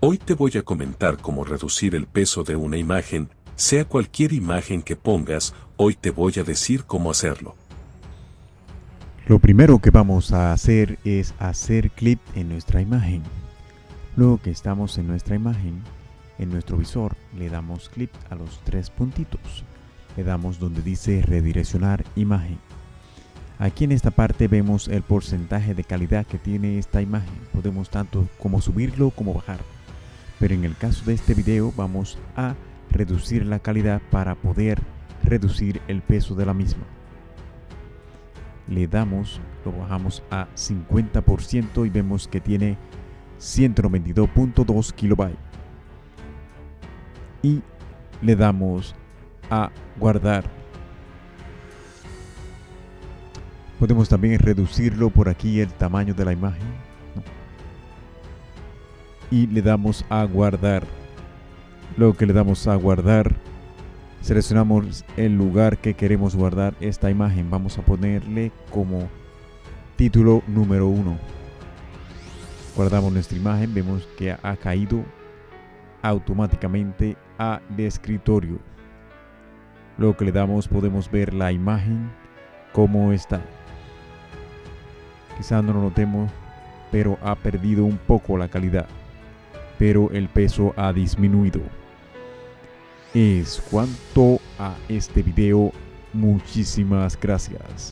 Hoy te voy a comentar cómo reducir el peso de una imagen, sea cualquier imagen que pongas, hoy te voy a decir cómo hacerlo. Lo primero que vamos a hacer es hacer clip en nuestra imagen. Luego que estamos en nuestra imagen, en nuestro visor le damos clic a los tres puntitos. Le damos donde dice redireccionar imagen. Aquí en esta parte vemos el porcentaje de calidad que tiene esta imagen. Podemos tanto como subirlo como bajar. Pero en el caso de este video vamos a reducir la calidad para poder reducir el peso de la misma. Le damos, lo bajamos a 50% y vemos que tiene 192.2 kilobytes y le damos a guardar. Podemos también reducirlo por aquí el tamaño de la imagen. Y le damos a guardar. Luego que le damos a guardar, seleccionamos el lugar que queremos guardar esta imagen. Vamos a ponerle como título número 1. Guardamos nuestra imagen, vemos que ha caído automáticamente a escritorio. Lo que le damos podemos ver la imagen como está. Quizá no lo notemos, pero ha perdido un poco la calidad. Pero el peso ha disminuido. Es cuanto a este video. Muchísimas gracias.